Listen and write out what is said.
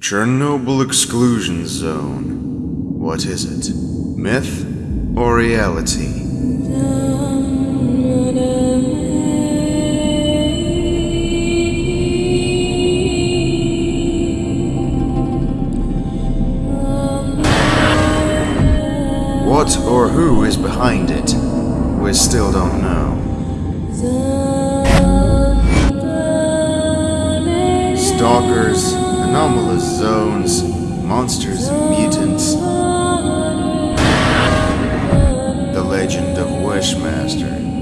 Chernobyl Exclusion Zone. What is it? Myth or reality? What or who is behind it? We still don't know. Stalkers, anomalous zones, monsters and mutants. The legend of Wishmaster.